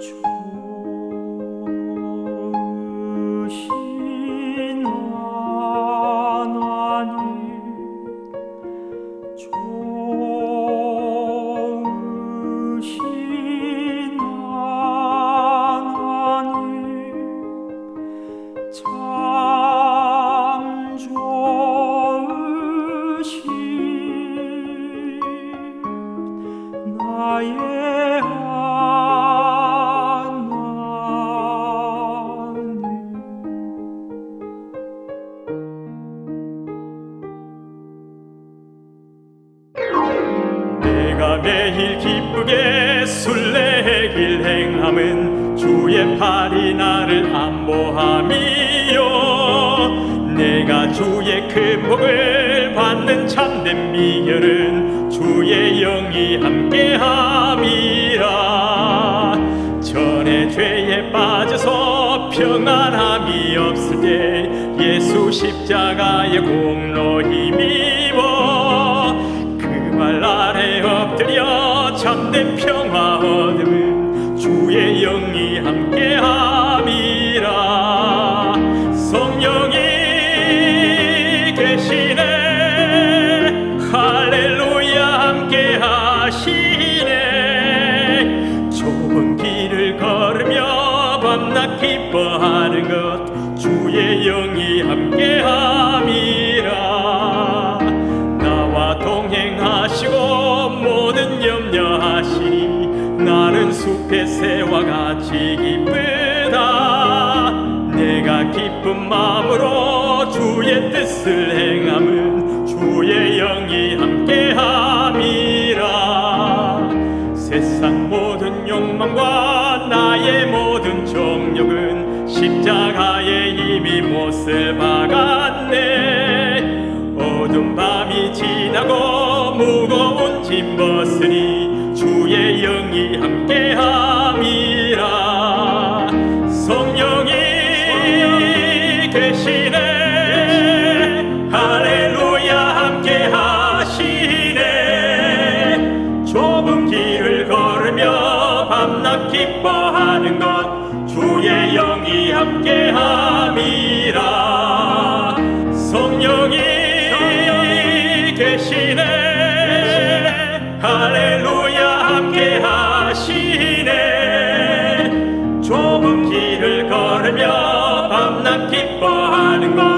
much. 매일 기쁘게 순례길 행함은 주의 팔이 나를 안보함이요. 내가 주의 큰 복을 받는 참된 미결은 주의 영이 함께함이라. 전에 죄에 빠져서 평안함이 없을 때 예수 십자가의 공로 힘 참된 평화 얻음은 주의 영이 함께함이라. 성령이 계시네. 할렐루야 함께하시네. 좁은 길을 걸으며 밤낮 기뻐하는 것 주의 영이 함께함이 나는 숲의 새와 같이 기쁘다. 내가 기쁜 마음으로 주의 뜻을 행함은 주의 영이 함께함이라. 세상 모든 욕망과 나의 모든 정욕은 십자가에 이미 못을 박았네. 어둠 밤이 지나고 계시네. 할렐루야 함께 하시네. 좁은 길을 걸으며 밤낮 기뻐하는 것 주의 영이 함께 함이라. 성령이 계시 좁은 길을